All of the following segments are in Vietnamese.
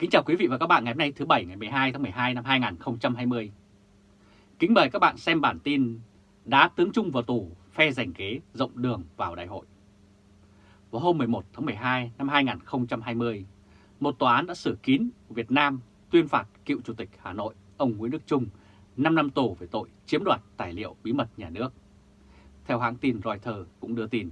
Kính chào quý vị và các bạn ngày hôm nay thứ Bảy ngày 12 tháng 12 năm 2020. Kính mời các bạn xem bản tin Đá tướng Trung vào tù, phe giành ghế rộng đường vào đại hội. Vào hôm 11 tháng 12 năm 2020, một tòa án đã xử kín Việt Nam tuyên phạt cựu Chủ tịch Hà Nội ông Nguyễn Đức Trung 5 năm tù về tội chiếm đoạt tài liệu bí mật nhà nước. Theo hãng tin Reuters cũng đưa tin,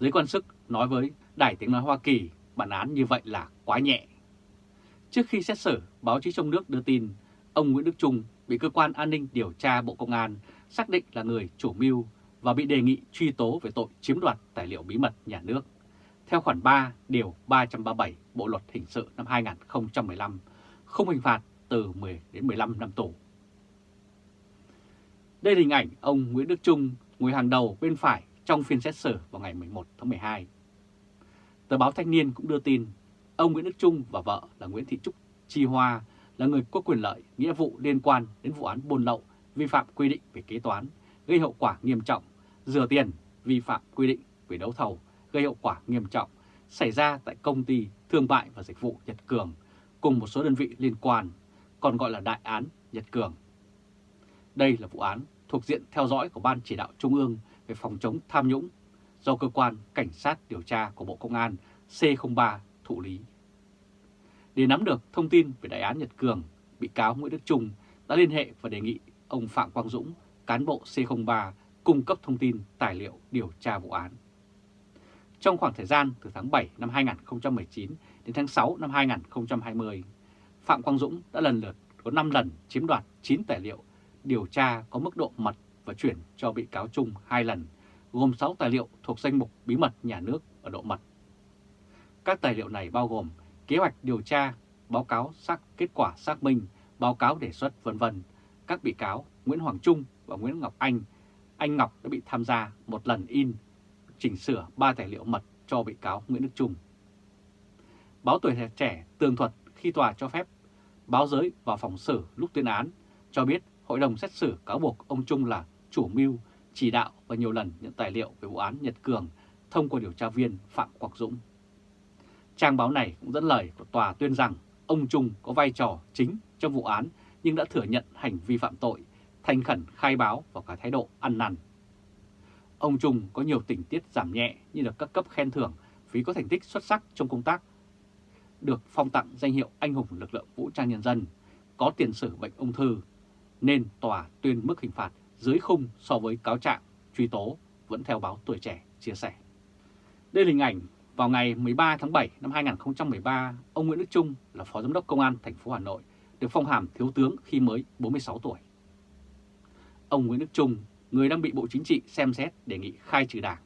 giới quan sức nói với Đài Tiếng Nói Hoa Kỳ bản án như vậy là quá nhẹ. Trước khi xét xử, báo chí trong nước đưa tin ông Nguyễn Đức Trung bị cơ quan an ninh điều tra Bộ Công an xác định là người chủ mưu và bị đề nghị truy tố về tội chiếm đoạt tài liệu bí mật nhà nước. Theo khoản 3 điều 337 Bộ luật hình sự năm 2015, không hình phạt từ 10 đến 15 năm tù. Đây là hình ảnh ông Nguyễn Đức Trung ngồi hàng đầu bên phải trong phiên xét xử vào ngày 11 tháng 12. Tờ báo Thanh niên cũng đưa tin ông Nguyễn Đức Trung và vợ là Nguyễn Thị Trúc Chi Hoa là người có quyền lợi, nghĩa vụ liên quan đến vụ án buôn lậu, vi phạm quy định về kế toán, gây hậu quả nghiêm trọng, rửa tiền, vi phạm quy định về đấu thầu, gây hậu quả nghiêm trọng, xảy ra tại công ty thương mại và dịch vụ Nhật Cường cùng một số đơn vị liên quan, còn gọi là đại án Nhật Cường. Đây là vụ án thuộc diện theo dõi của Ban Chỉ đạo Trung ương về phòng chống tham nhũng do Cơ quan Cảnh sát điều tra của Bộ Công an C03 thụ lý. Để nắm được thông tin về đại án Nhật Cường, bị cáo Nguyễn Đức Trung đã liên hệ và đề nghị ông Phạm Quang Dũng, cán bộ C03, cung cấp thông tin tài liệu điều tra vụ án. Trong khoảng thời gian từ tháng 7 năm 2019 đến tháng 6 năm 2020, Phạm Quang Dũng đã lần lượt có 5 lần chiếm đoạt 9 tài liệu điều tra có mức độ mật và chuyển cho bị cáo Trung 2 lần, gồm 6 tài liệu thuộc danh mục bí mật nhà nước ở độ mật. Các tài liệu này bao gồm kế hoạch điều tra, báo cáo xác kết quả xác minh, báo cáo đề xuất vân vân. Các bị cáo Nguyễn Hoàng Trung và Nguyễn Ngọc Anh, anh Ngọc đã bị tham gia một lần in, chỉnh sửa ba tài liệu mật cho bị cáo Nguyễn Đức Trung. Báo Tuổi Trẻ tường thuật khi tòa cho phép báo giới vào phòng xử lúc tuyên án cho biết hội đồng xét xử cáo buộc ông Trung là chủ mưu, chỉ đạo và nhiều lần nhận tài liệu về vụ án Nhật Cường thông qua điều tra viên Phạm Quang Dũng. Trang báo này cũng dẫn lời của tòa tuyên rằng ông Trung có vai trò chính trong vụ án nhưng đã thừa nhận hành vi phạm tội, thành khẩn khai báo và cả thái độ ăn năn. Ông Trung có nhiều tình tiết giảm nhẹ như được các cấp khen thưởng vì có thành tích xuất sắc trong công tác, được phong tặng danh hiệu anh hùng lực lượng vũ trang nhân dân, có tiền sử bệnh ung thư, nên tòa tuyên mức hình phạt dưới khung so với cáo trạng truy tố vẫn theo báo tuổi trẻ chia sẻ. Đây là hình ảnh vào ngày 13 tháng 7 năm 2013, ông Nguyễn Đức Trung là Phó Giám đốc Công an thành phố Hà Nội được phong hàm thiếu tướng khi mới 46 tuổi. Ông Nguyễn Đức Trung, người đang bị Bộ Chính trị xem xét đề nghị khai trừ đảng,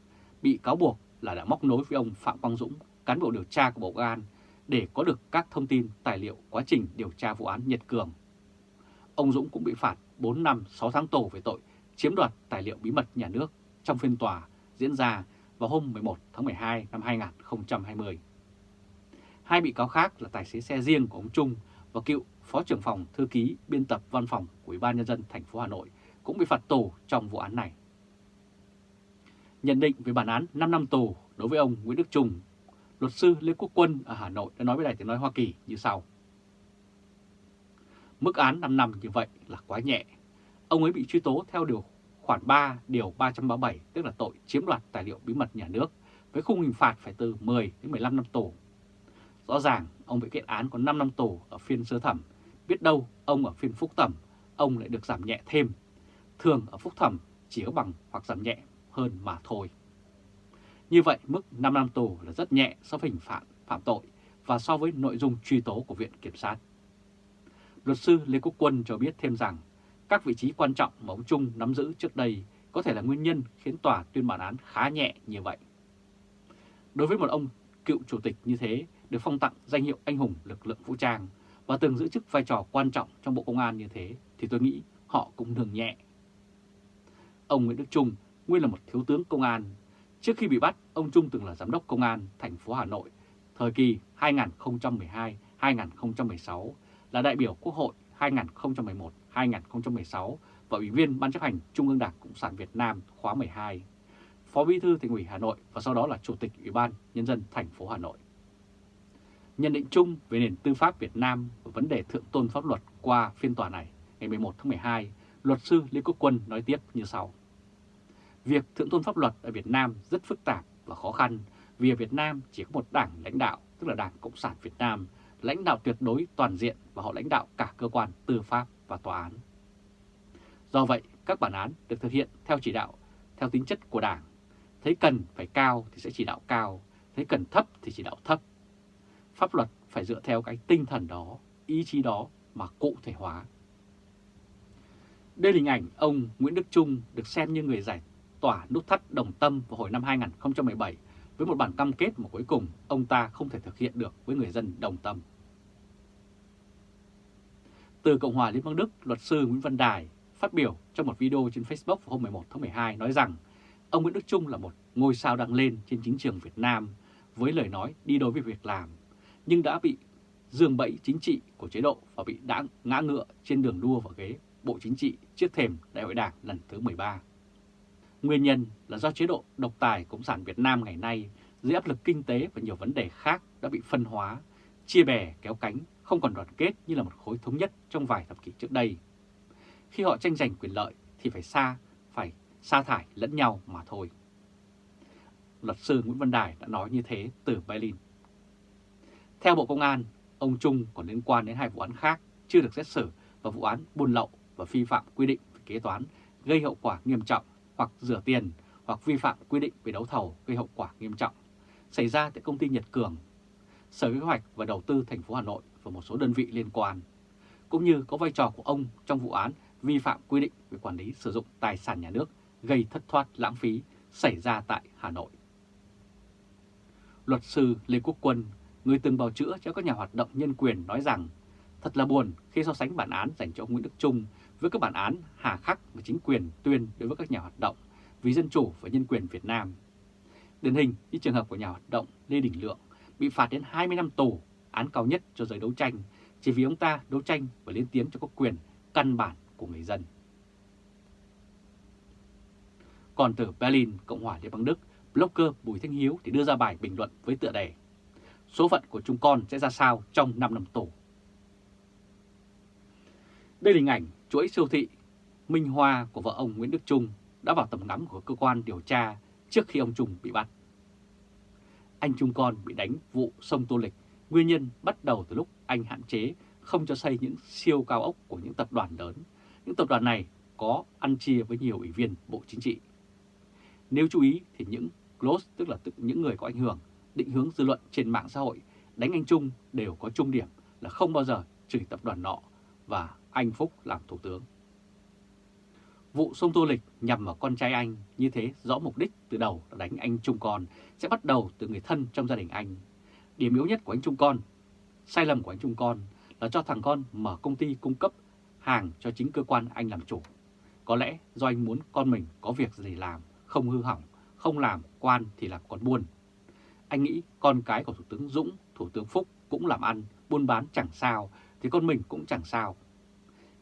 bị cáo buộc là đã móc nối với ông Phạm Quang Dũng, cán bộ điều tra của Bộ Công an, để có được các thông tin, tài liệu quá trình điều tra vụ án Nhật Cường. Ông Dũng cũng bị phạt 4 năm 6 tháng tù về tội chiếm đoạt tài liệu bí mật nhà nước trong phiên tòa diễn ra vào hôm 11 tháng 12 năm 2020. Hai bị cáo khác là tài xế xe riêng của ông Trung và cựu Phó trưởng phòng thư ký biên tập văn phòng của Ủy ban nhân dân thành phố Hà Nội cũng bị phạt tù trong vụ án này. Nhận định về bản án 5 năm tù đối với ông Nguyễn Đức Trung, luật sư Lê Quốc Quân ở Hà Nội đã nói với Đài Tiếng Nói Hoa Kỳ như sau. Mức án 5 năm như vậy là quá nhẹ. Ông ấy bị truy tố theo điều khoản 3 điều 337 tức là tội chiếm đoạt tài liệu bí mật nhà nước với khung hình phạt phải từ 10 đến 15 năm tù. Rõ ràng ông bị kết án có 5 năm tù ở phiên sơ thẩm, biết đâu ông ở phiên phúc thẩm ông lại được giảm nhẹ thêm. Thường ở phúc thẩm chỉ có bằng hoặc giảm nhẹ hơn mà thôi. Như vậy mức 5 năm tù là rất nhẹ so với hình phạt phạm tội và so với nội dung truy tố của Viện Kiểm sát. Luật sư Lê Quốc Quân cho biết thêm rằng các vị trí quan trọng mà ông Trung nắm giữ trước đây có thể là nguyên nhân khiến tòa tuyên bản án khá nhẹ như vậy. Đối với một ông cựu chủ tịch như thế được phong tặng danh hiệu anh hùng lực lượng vũ trang và từng giữ chức vai trò quan trọng trong Bộ Công an như thế thì tôi nghĩ họ cũng thường nhẹ. Ông Nguyễn Đức Trung nguyên là một thiếu tướng công an. Trước khi bị bắt, ông Trung từng là giám đốc công an thành phố Hà Nội thời kỳ 2012-2016 là đại biểu Quốc hội 2011-2016 và Ủy viên Ban chấp hành Trung ương Đảng Cộng sản Việt Nam khóa 12, Phó Bí thư Thành ủy Hà Nội và sau đó là Chủ tịch Ủy ban Nhân dân thành phố Hà Nội. Nhận định chung về nền tư pháp Việt Nam và vấn đề thượng tôn pháp luật qua phiên tòa này ngày 11 tháng 12, luật sư Lê Quốc Quân nói tiếp như sau. Việc thượng tôn pháp luật ở Việt Nam rất phức tạp và khó khăn vì ở Việt Nam chỉ có một đảng lãnh đạo, tức là Đảng Cộng sản Việt Nam, lãnh đạo tuyệt đối toàn diện và họ lãnh đạo cả cơ quan tư pháp và tòa án. Do vậy, các bản án được thực hiện theo chỉ đạo, theo tính chất của Đảng. Thấy cần phải cao thì sẽ chỉ đạo cao, thấy cần thấp thì chỉ đạo thấp. Pháp luật phải dựa theo cái tinh thần đó, ý chí đó mà cụ thể hóa. Đây là hình ảnh ông Nguyễn Đức Trung được xem như người giải tỏa nút thắt đồng tâm vào hồi năm 2017 với một bản cam kết mà cuối cùng ông ta không thể thực hiện được với người dân đồng tâm. Từ Cộng hòa Liên bang Đức, luật sư Nguyễn Văn Đài phát biểu trong một video trên Facebook vào hôm 11 tháng 12 nói rằng ông Nguyễn Đức Trung là một ngôi sao đang lên trên chính trường Việt Nam với lời nói đi đôi với việc làm, nhưng đã bị dương bẫy chính trị của chế độ và bị đã ngã ngựa trên đường đua vào ghế Bộ Chính trị trước thềm Đại hội Đảng lần thứ 13. Nguyên nhân là do chế độ độc tài Cộng sản Việt Nam ngày nay dưới áp lực kinh tế và nhiều vấn đề khác đã bị phân hóa, chia bè kéo cánh, không còn đoàn kết như là một khối thống nhất trong vài thập kỷ trước đây. Khi họ tranh giành quyền lợi thì phải xa, phải sa thải lẫn nhau mà thôi. Luật sư Nguyễn Văn Đài đã nói như thế từ Berlin. Theo Bộ Công an, ông Trung còn liên quan đến hai vụ án khác chưa được xét xử và vụ án buôn lậu và vi phạm quy định về kế toán gây hậu quả nghiêm trọng hoặc rửa tiền hoặc vi phạm quy định về đấu thầu gây hậu quả nghiêm trọng xảy ra tại công ty Nhật Cường, Sở Kế hoạch và Đầu tư thành phố Hà Nội và một số đơn vị liên quan, cũng như có vai trò của ông trong vụ án vi phạm quy định về quản lý sử dụng tài sản nhà nước gây thất thoát lãng phí xảy ra tại Hà Nội. Luật sư Lê Quốc Quân, người từng bào chữa cho các nhà hoạt động nhân quyền nói rằng thật là buồn khi so sánh bản án dành cho ông Nguyễn Đức Trung với các bản án hà khắc mà chính quyền tuyên đối với các nhà hoạt động vì dân chủ và nhân quyền Việt Nam. Điển hình như trường hợp của nhà hoạt động Lê Đình Lượng bị phạt đến 20 năm tù, án cao nhất cho giới đấu tranh, chỉ vì ông ta đấu tranh và lên tiếng cho các quyền căn bản của người dân. Còn từ Berlin, Cộng hòa Liên bang Đức, blogger Bùi Thanh Hiếu thì đưa ra bài bình luận với tựa đề Số phận của chúng con sẽ ra sao trong 5 năm tù. Đây là hình ảnh chuỗi siêu thị Minh Hoa của vợ ông Nguyễn Đức Trung đã vào tầm ngắm của cơ quan điều tra trước khi ông Trung bị bắt. Anh Trung con bị đánh vụ sông Tô Lịch, nguyên nhân bắt đầu từ lúc anh hạn chế không cho xây những siêu cao ốc của những tập đoàn lớn. Những tập đoàn này có ăn chia với nhiều ủy viên Bộ Chính trị. Nếu chú ý thì những close, tức là những người có ảnh hưởng, định hướng dư luận trên mạng xã hội đánh anh Trung đều có chung điểm là không bao giờ chửi tập đoàn nọ và anh Phúc làm thủ tướng. Vụ sông Tô Lịch nhằm vào con trai anh như thế rõ mục đích từ đầu là đánh anh Trung Con sẽ bắt đầu từ người thân trong gia đình anh. Điểm yếu nhất của anh Trung Con, sai lầm của anh Trung Con là cho thằng con mở công ty cung cấp hàng cho chính cơ quan anh làm chủ. Có lẽ do anh muốn con mình có việc gì làm, không hư hỏng, không làm quan thì làm con buôn. Anh nghĩ con cái của Thủ tướng Dũng, Thủ tướng Phúc cũng làm ăn, buôn bán chẳng sao, thì con mình cũng chẳng sao.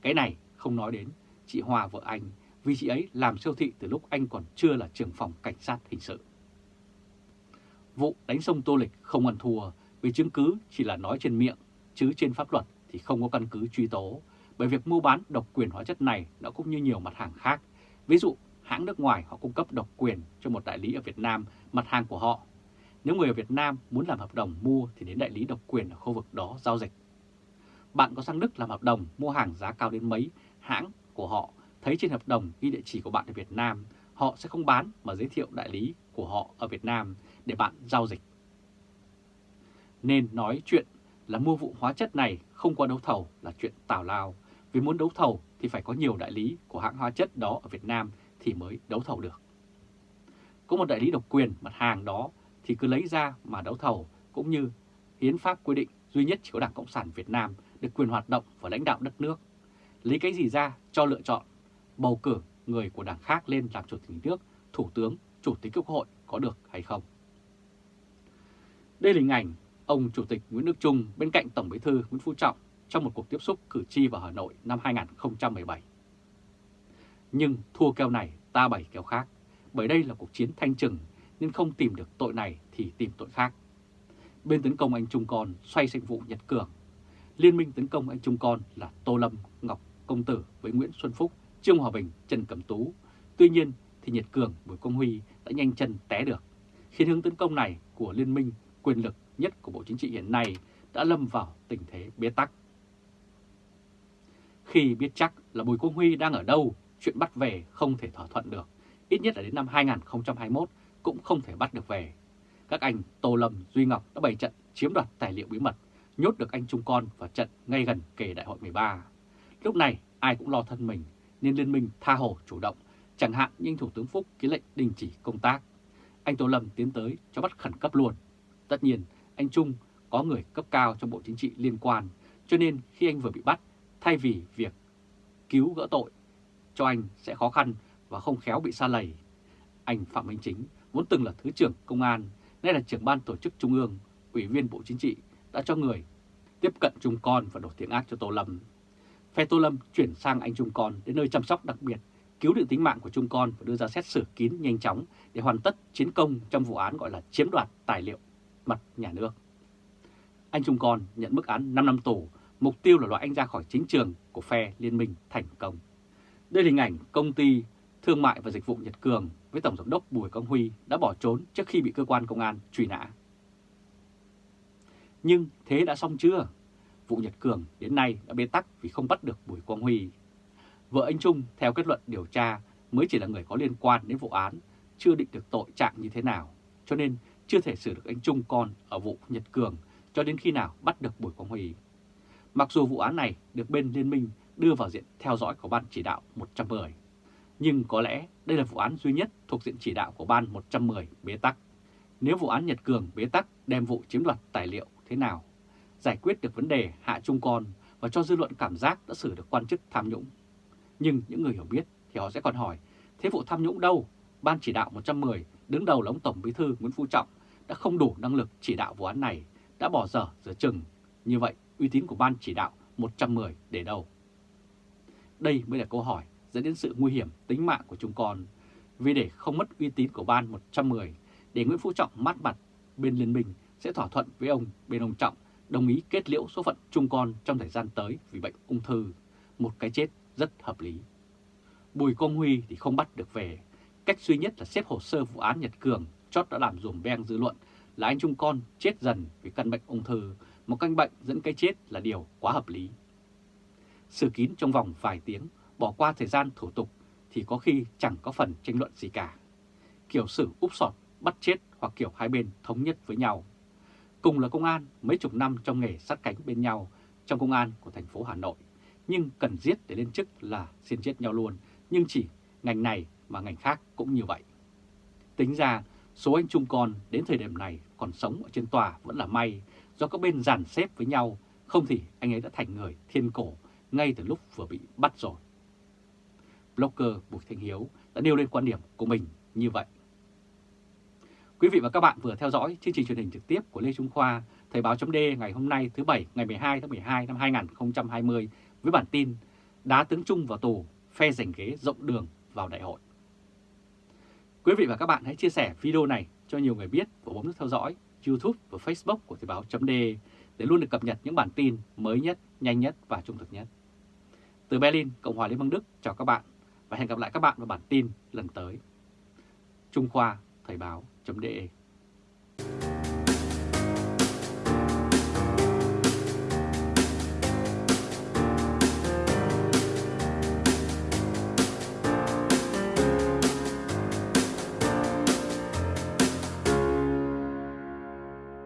Cái này không nói đến chị Hòa vợ anh, vì chị ấy làm siêu thị từ lúc anh còn chưa là trưởng phòng cảnh sát hình sự. Vụ đánh sông Tô Lịch không ăn thua vì chứng cứ chỉ là nói trên miệng, chứ trên pháp luật thì không có căn cứ truy tố. Bởi việc mua bán độc quyền hóa chất này nó cũng như nhiều mặt hàng khác. Ví dụ, hãng nước ngoài họ cung cấp độc quyền cho một đại lý ở Việt Nam mặt hàng của họ. Nếu người ở Việt Nam muốn làm hợp đồng mua thì đến đại lý độc quyền ở khu vực đó giao dịch. Bạn có sang Đức làm hợp đồng mua hàng giá cao đến mấy, hãng của họ thấy trên hợp đồng ghi địa chỉ của bạn ở Việt Nam, họ sẽ không bán mà giới thiệu đại lý của họ ở Việt Nam để bạn giao dịch. Nên nói chuyện là mua vụ hóa chất này không qua đấu thầu là chuyện tào lao, vì muốn đấu thầu thì phải có nhiều đại lý của hãng hóa chất đó ở Việt Nam thì mới đấu thầu được. Có một đại lý độc quyền mặt hàng đó thì cứ lấy ra mà đấu thầu cũng như hiến pháp quy định duy nhất chỉ có Đảng Cộng sản Việt Nam được quyền hoạt động và lãnh đạo đất nước. Lấy cái gì ra cho lựa chọn, bầu cử người của đảng khác lên làm chủ tịch nước, thủ tướng, chủ tịch quốc hội có được hay không? Đây là hình ảnh ông Chủ tịch Nguyễn Đức Trung bên cạnh Tổng Bí thư Nguyễn Phú Trọng trong một cuộc tiếp xúc cử tri vào Hà Nội năm 2017. Nhưng thua kèo này ta bảy kèo khác, bởi đây là cuộc chiến thanh trừng nên không tìm được tội này thì tìm tội khác. Bên tấn công anh Trung còn xoay sang vụ Nhật Cường. Liên minh tấn công anh Trung Con là Tô Lâm, Ngọc Công Tử với Nguyễn Xuân Phúc, Trương Hòa Bình, Trần Cẩm Tú. Tuy nhiên thì Nhật Cường, Bùi Công Huy đã nhanh chân té được, khiến hướng tấn công này của liên minh quyền lực nhất của Bộ Chính trị hiện nay đã lâm vào tình thế bế tắc. Khi biết chắc là Bùi Công Huy đang ở đâu, chuyện bắt về không thể thỏa thuận được, ít nhất là đến năm 2021 cũng không thể bắt được về. Các anh Tô Lâm, Duy Ngọc đã bày trận chiếm đoạt tài liệu bí mật, nhốt được anh Trung Con vào trận ngay gần kề đại hội 13. Lúc này ai cũng lo thân mình nên liên minh tha hồ chủ động, chẳng hạn như Thủ tướng Phúc ký lệnh đình chỉ công tác. Anh Tô Lâm tiến tới cho bắt khẩn cấp luôn. Tất nhiên, anh Trung có người cấp cao trong Bộ Chính trị liên quan, cho nên khi anh vừa bị bắt, thay vì việc cứu gỡ tội cho anh sẽ khó khăn và không khéo bị xa lầy. Anh Phạm Minh Chính vốn từng là Thứ trưởng Công an, nay là trưởng ban tổ chức Trung ương, Ủy viên Bộ Chính trị, đã cho người tiếp cận Trung Con và đổ tiếng ác cho Tô Lâm. Phe Tô Lâm chuyển sang anh Trung Con đến nơi chăm sóc đặc biệt, cứu được tính mạng của Trung Con và đưa ra xét xử kín nhanh chóng để hoàn tất chiến công trong vụ án gọi là chiếm đoạt tài liệu mặt nhà nước. Anh Trung Con nhận mức án 5 năm tù, mục tiêu là loại anh ra khỏi chính trường của phe liên minh thành công. Đây là hình ảnh công ty Thương mại và Dịch vụ Nhật Cường với Tổng Giám đốc Bùi Công Huy đã bỏ trốn trước khi bị cơ quan công an truy nã. Nhưng thế đã xong chưa? Vụ Nhật Cường đến nay đã bế tắc vì không bắt được Bùi Quang Huy. Vợ anh Trung theo kết luận điều tra mới chỉ là người có liên quan đến vụ án, chưa định được tội trạng như thế nào, cho nên chưa thể xử được anh Trung con ở vụ Nhật Cường cho đến khi nào bắt được Bùi Quang Huy. Mặc dù vụ án này được bên liên minh đưa vào diện theo dõi của Ban chỉ đạo 110, nhưng có lẽ đây là vụ án duy nhất thuộc diện chỉ đạo của Ban 110 bế tắc. Nếu vụ án Nhật Cường bế tắc đem vụ chiếm đoạt tài liệu thế nào, giải quyết được vấn đề hạ trung con và cho dư luận cảm giác đã xử được quan chức tham nhũng. Nhưng những người hiểu biết thì họ sẽ còn hỏi, thế vụ tham nhũng đâu? Ban chỉ đạo 110 đứng đầu là ông Tổng Bí thư Nguyễn Phú Trọng đã không đủ năng lực chỉ đạo vụ án này, đã bỏ dở giữa chừng. Như vậy, uy tín của Ban chỉ đạo 110 để đâu? Đây mới là câu hỏi dẫn đến sự nguy hiểm tính mạng của chúng con. Vì để không mất uy tín của Ban 110, để Nguyễn Phú Trọng mát mặt, bên liên minh sẽ thỏa thuận với ông bên ông Trọng đồng ý kết liễu số phận chung con trong thời gian tới vì bệnh ung thư, một cái chết rất hợp lý. Bùi Công Huy thì không bắt được về, cách duy nhất là xếp hồ sơ vụ án Nhật Cường chót đã làm dùm beng dư luận là anh Trung Con chết dần vì căn bệnh ung thư, một căn bệnh dẫn cái chết là điều quá hợp lý. Sự kín trong vòng vài tiếng, bỏ qua thời gian thủ tục thì có khi chẳng có phần tranh luận gì cả. Kiểu xử úp sọt, bắt chết hoặc kiểu hai bên thống nhất với nhau. Cùng là công an mấy chục năm trong nghề sát cánh bên nhau trong công an của thành phố Hà Nội, nhưng cần giết để lên chức là xin chết nhau luôn, nhưng chỉ ngành này mà ngành khác cũng như vậy. Tính ra, số anh Trung Con đến thời điểm này còn sống ở trên tòa vẫn là may do các bên dàn xếp với nhau, không thì anh ấy đã thành người thiên cổ ngay từ lúc vừa bị bắt rồi. Blogger Bùi Thanh Hiếu đã nêu lên quan điểm của mình như vậy. Quý vị và các bạn vừa theo dõi chương trình truyền hình trực tiếp của Lê Trung Khoa, Thời báo chấm ngày hôm nay thứ Bảy ngày 12 tháng 12 năm 2020 với bản tin Đá tướng Trung vào tù, phe giành ghế rộng đường vào đại hội. Quý vị và các bạn hãy chia sẻ video này cho nhiều người biết và bấm nút theo dõi YouTube và Facebook của Thời báo chấm để luôn được cập nhật những bản tin mới nhất, nhanh nhất và trung thực nhất. Từ Berlin, Cộng hòa Liên bang Đức chào các bạn và hẹn gặp lại các bạn vào bản tin lần tới. Trung Khoa Thời báo.de